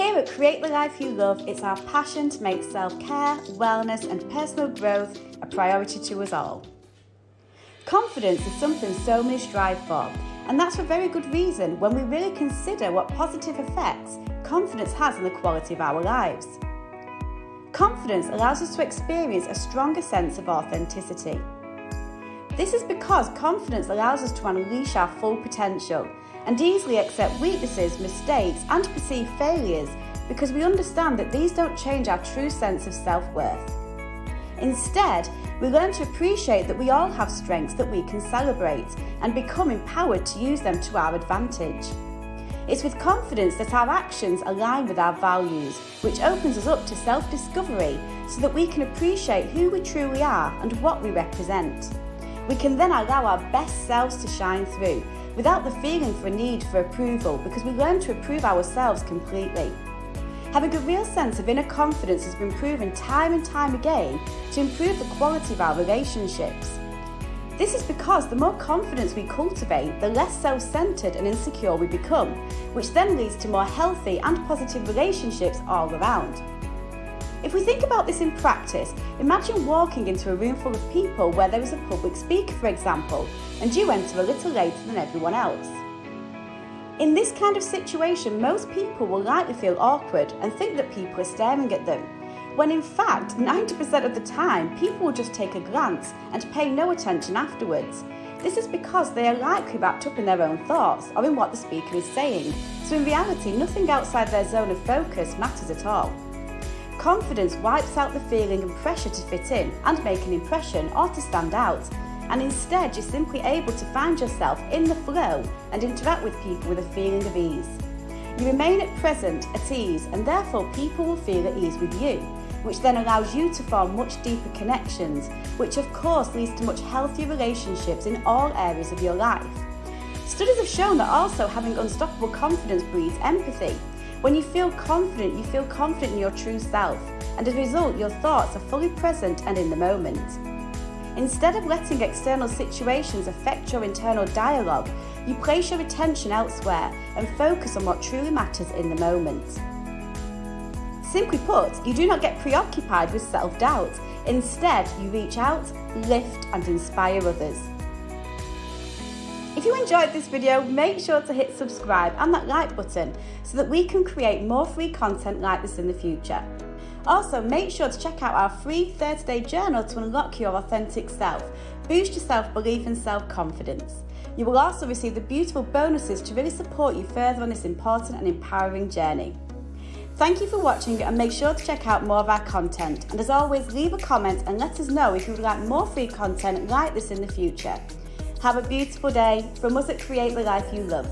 Here at Create the Life You Love, it's our passion to make self care, wellness, and personal growth a priority to us all. Confidence is something so many strive for, and that's for very good reason when we really consider what positive effects confidence has on the quality of our lives. Confidence allows us to experience a stronger sense of authenticity. This is because confidence allows us to unleash our full potential and easily accept weaknesses, mistakes, and perceived failures because we understand that these don't change our true sense of self worth. Instead, we learn to appreciate that we all have strengths that we can celebrate and become empowered to use them to our advantage. It's with confidence that our actions align with our values, which opens us up to self discovery so that we can appreciate who we truly are and what we represent. We can then allow our best selves to shine through without the feeling for a need for approval because we learn to approve ourselves completely. Having a real sense of inner confidence has been proven time and time again to improve the quality of our relationships. This is because the more confidence we cultivate, the less self centered and insecure we become, which then leads to more healthy and positive relationships all around. If we think about this in practice, imagine walking into a room full of people where there is a public speaker, for example, and you enter a little later than everyone else. In this kind of situation, most people will likely feel awkward and think that people are staring at them, when in fact, 90% of the time, people will just take a glance and pay no attention afterwards. This is because they are likely wrapped up in their own thoughts or in what the speaker is saying, so in reality, nothing outside their zone of focus matters at all. Confidence wipes out the feeling and pressure to fit in and make an impression or to stand out, and instead you're simply able to find yourself in the flow and interact with people with a feeling of ease. You remain at present at ease, and therefore people will feel at ease with you, which then allows you to form much deeper connections, which of course leads to much healthier relationships in all areas of your life. Studies have shown that also having unstoppable confidence breeds empathy, when you feel confident, you feel confident in your true self, and as a result, your thoughts are fully present and in the moment. Instead of letting external situations affect your internal dialogue, you place your attention elsewhere and focus on what truly matters in the moment. Simply put, you do not get preoccupied with self doubt. Instead, you reach out, lift, and inspire others. If you enjoyed this video, make sure to hit subscribe and that like button so that we can create more free content like this in the future. Also, make sure to check out our free 30 day journal to unlock your authentic self, boost your self belief and self confidence. You will also receive the beautiful bonuses to really support you further on this important and empowering journey. Thank you for watching and make sure to check out more of our content. And as always, leave a comment and let us know if you would like more free content like this in the future. Have a beautiful day from us at Create the Life You Love.